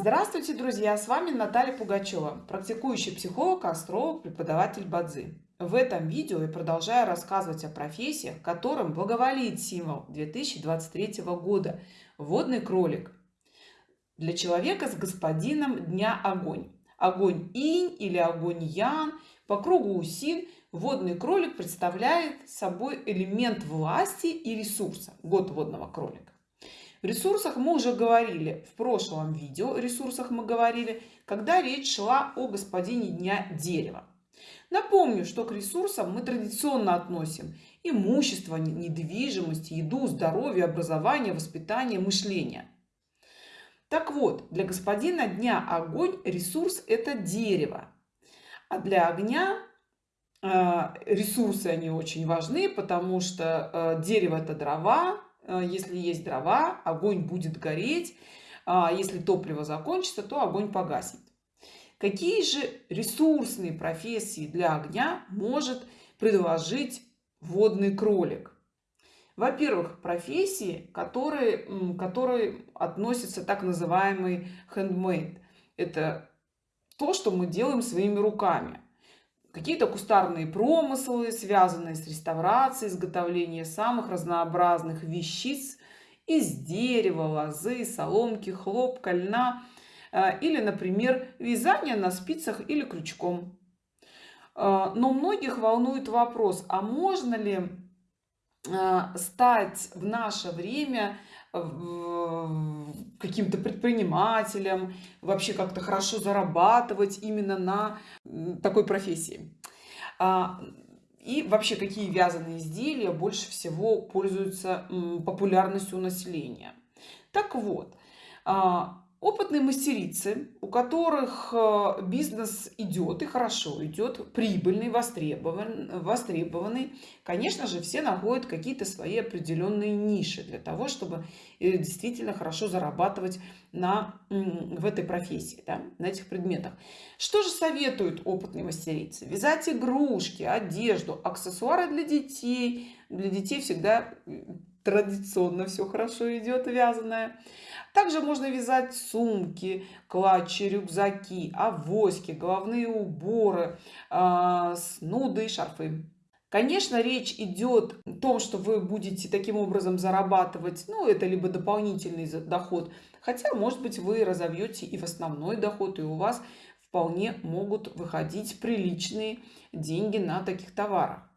Здравствуйте, друзья! С вами Наталья Пугачева, практикующий психолог, астролог, преподаватель Бадзи. В этом видео я продолжаю рассказывать о профессиях, которым благоволит символ 2023 года – водный кролик. Для человека с господином дня огонь. Огонь инь или огонь ян, по кругу усин – водный кролик представляет собой элемент власти и ресурса. Год водного кролика. В ресурсах мы уже говорили, в прошлом видео ресурсах мы говорили, когда речь шла о господине дня дерева. Напомню, что к ресурсам мы традиционно относим имущество, недвижимость, еду, здоровье, образование, воспитание, мышление. Так вот, для господина дня огонь ресурс это дерево. А для огня э, ресурсы они очень важны, потому что э, дерево это дрова, если есть дрова, огонь будет гореть. А если топливо закончится, то огонь погаснет. Какие же ресурсные профессии для огня может предложить водный кролик? Во-первых, профессии, которые, которые относятся так называемый handmade. Это то, что мы делаем своими руками какие-то кустарные промыслы, связанные с реставрацией, изготовлением самых разнообразных вещиц из дерева, лозы, соломки, хлопка, льна э, или, например, вязание на спицах или крючком. Э, но многих волнует вопрос, а можно ли стать в наше время каким-то предпринимателем, вообще как-то хорошо зарабатывать именно на такой профессии. А, и вообще, какие вязаные изделия больше всего пользуются популярностью у населения. Так вот, а, Опытные мастерицы, у которых э, бизнес идет и хорошо идет, прибыльный, востребован, востребованный, конечно же, все находят какие-то свои определенные ниши для того, чтобы э, действительно хорошо зарабатывать на, в этой профессии, да, на этих предметах. Что же советуют опытные мастерицы? Вязать игрушки, одежду, аксессуары для детей. Для детей всегда традиционно все хорошо идет вязаное. Также можно вязать сумки, клатчи, рюкзаки, авоськи, головные уборы, э, снуды и шарфы. Конечно, речь идет о том, что вы будете таким образом зарабатывать, ну, это либо дополнительный доход, хотя, может быть, вы разовьете и в основной доход, и у вас вполне могут выходить приличные деньги на таких товарах.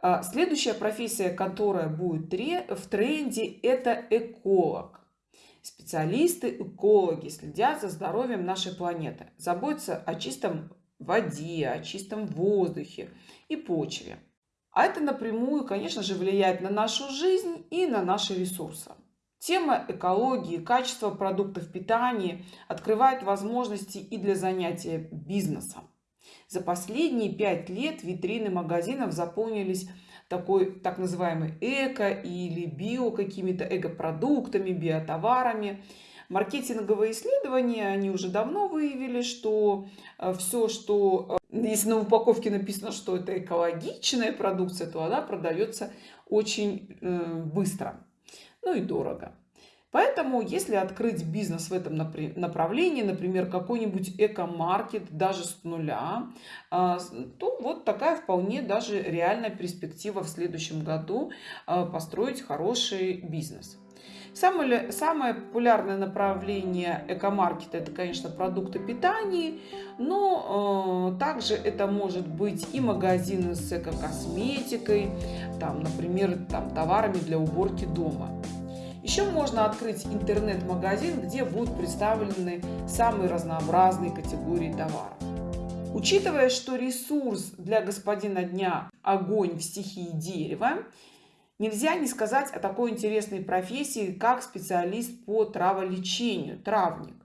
А, следующая профессия, которая будет в тренде, это эколог. Специалисты, экологи следят за здоровьем нашей планеты, заботятся о чистом воде, о чистом воздухе и почве. А это напрямую, конечно же, влияет на нашу жизнь и на наши ресурсы. Тема экологии, качества продуктов питания открывает возможности и для занятия бизнесом. За последние пять лет витрины магазинов заполнились такой так называемый эко или био какими-то эко-продуктами, биотоварами. Маркетинговые исследования, они уже давно выявили, что э, все, что, э, если на упаковке написано, что это экологичная продукция, то она продается очень э, быстро, ну и дорого. Поэтому, если открыть бизнес в этом направлении, например, какой-нибудь эко-маркет даже с нуля, а, то вот такая вполне даже реальная перспектива в следующем году а, построить хороший бизнес. Самое, самое популярное направление эко-маркета это, конечно, продукты питания, но э, также это может быть и магазины с эко-косметикой, там, например, там, товарами для уборки дома. Еще можно открыть интернет-магазин, где будут представлены самые разнообразные категории товаров. Учитывая, что ресурс для господина дня – огонь в стихии дерева, нельзя не сказать о такой интересной профессии, как специалист по траволечению, травник.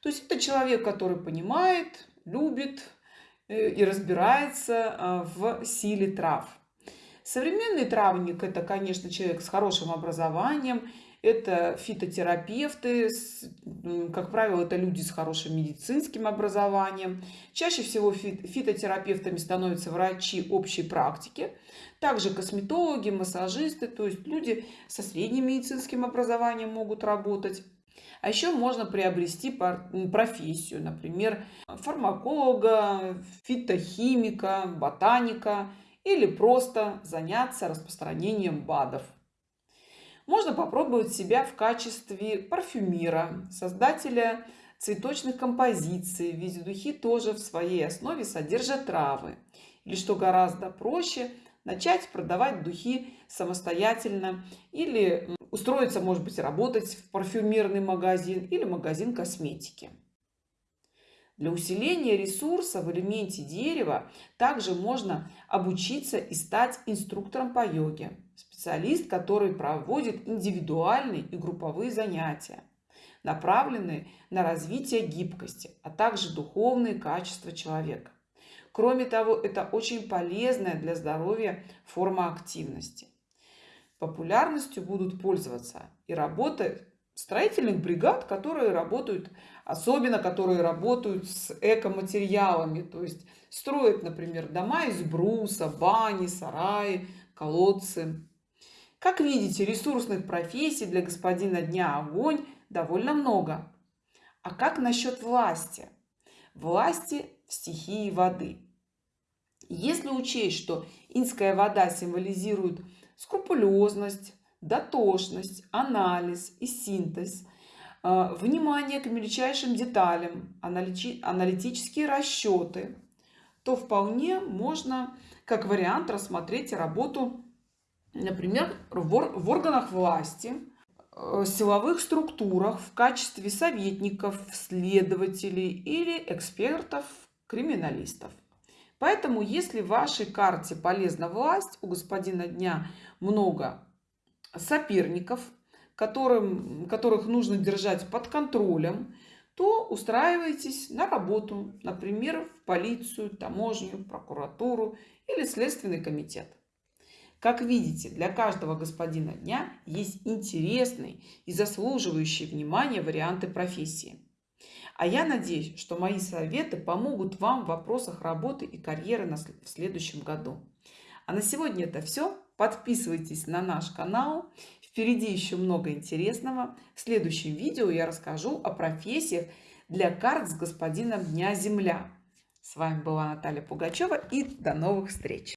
То есть это человек, который понимает, любит э, и разбирается э, в силе трав. Современный травник – это, конечно, человек с хорошим образованием это фитотерапевты, как правило, это люди с хорошим медицинским образованием. Чаще всего фитотерапевтами становятся врачи общей практики, также косметологи, массажисты, то есть люди со средним медицинским образованием могут работать. А еще можно приобрести профессию, например, фармаколога, фитохимика, ботаника или просто заняться распространением БАДов. Можно попробовать себя в качестве парфюмера, создателя цветочных композиций, ведь духи тоже в своей основе содержат травы. Или что гораздо проще, начать продавать духи самостоятельно или устроиться, может быть, работать в парфюмерный магазин или магазин косметики. Для усиления ресурса в элементе дерева также можно обучиться и стать инструктором по йоге. Специалист, который проводит индивидуальные и групповые занятия, направленные на развитие гибкости, а также духовные качества человека. Кроме того, это очень полезная для здоровья форма активности. Популярностью будут пользоваться и работы строительных бригад, которые работают, особенно которые работают с экоматериалами, то есть строят, например, дома из бруса, бани, сараи, колодцы. Как видите, ресурсных профессий для господина дня огонь довольно много. А как насчет власти? Власти в стихии воды. Если учесть, что инская вода символизирует скрупулезность, дотошность, анализ и синтез, э, внимание к мельчайшим деталям, аналитические расчеты, то вполне можно как вариант рассмотреть работу, например, в органах власти, э, силовых структурах в качестве советников, следователей или экспертов, криминалистов. Поэтому, если в вашей карте полезна власть, у господина дня много соперников, которым, которых нужно держать под контролем, то устраивайтесь на работу, например, в полицию, таможню, прокуратуру или следственный комитет. Как видите, для каждого господина дня есть интересные и заслуживающие внимания варианты профессии. А я надеюсь, что мои советы помогут вам в вопросах работы и карьеры в следующем году. А на сегодня это все. Подписывайтесь на наш канал. Впереди еще много интересного. В следующем видео я расскажу о профессиях для карт с господином Дня Земля. С вами была Наталья Пугачева и до новых встреч!